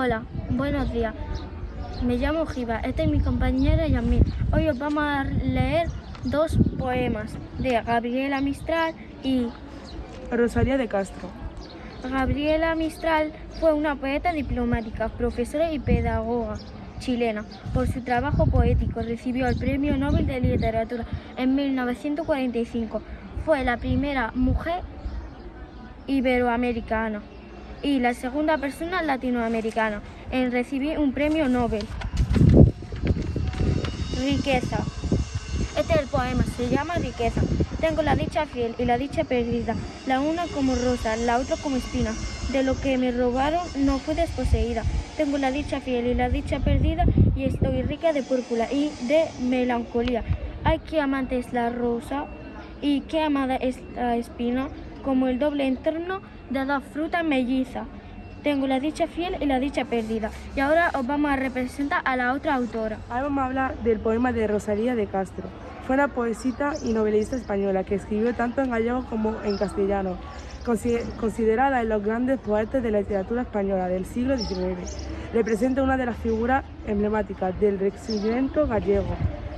Hola, buenos días. Me llamo Giva, esta es mi compañera Yasmin. Hoy os vamos a leer dos poemas de Gabriela Mistral y Rosalía de Castro. Gabriela Mistral fue una poeta diplomática, profesora y pedagoga chilena. Por su trabajo poético recibió el Premio Nobel de Literatura en 1945. Fue la primera mujer iberoamericana y la segunda persona latinoamericana en recibir un premio Nobel. Riqueza. Este es el poema, se llama Riqueza. Tengo la dicha fiel y la dicha perdida, la una como rosa, la otra como espina. De lo que me robaron no fui desposeída. Tengo la dicha fiel y la dicha perdida y estoy rica de púrpura y de melancolía. Ay, qué amante es la rosa y qué amada espina, como el doble entorno de la fruta melliza. Tengo la dicha fiel y la dicha perdida. Y ahora os vamos a representar a la otra autora. Ahora vamos a hablar del poema de Rosalía de Castro. Fue una poesita y novelista española que escribió tanto en gallego como en castellano, considerada en los grandes poetas de la literatura española del siglo XIX. Representa una de las figuras emblemáticas del Renacimiento gallego,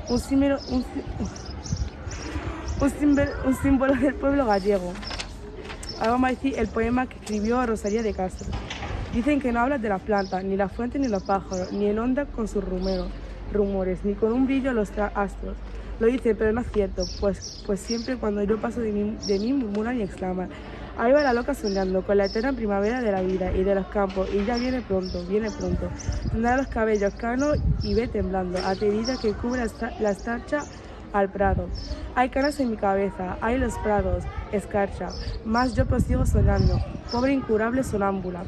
un símbolo, un, un símbolo, un símbolo del pueblo gallego. Ahora vamos a decir el poema que escribió Rosalía de Castro. Dicen que no hablas de las plantas, ni las fuentes ni los pájaros, ni en onda con sus rumores, ni con un brillo los astros. Lo dice, pero no es cierto, pues, pues siempre cuando yo paso de mí, de mí murmuran y exclaman. Ahí va la loca soñando con la eterna primavera de la vida y de los campos, y ya viene pronto, viene pronto. Tendrá los cabellos canos y ve temblando, aterida que cubre la estarcha al prado. Hay canas en mi cabeza, hay los prados, escarcha, mas yo prosigo soñando, pobre incurable sonámbula.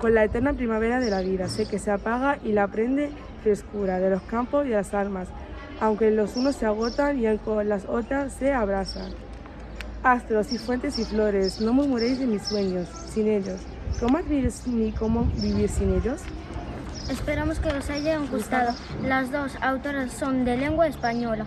Con la eterna primavera de la vida, sé que se apaga y la prende frescura de los campos y las almas, aunque los unos se agotan y con las otras se abrazan. Astros y fuentes y flores, no murmuréis de mis sueños, sin ellos. ¿Cómo vivir ni cómo vivir sin ellos? Esperamos que os hayan gustado. Las dos autoras son de lengua española.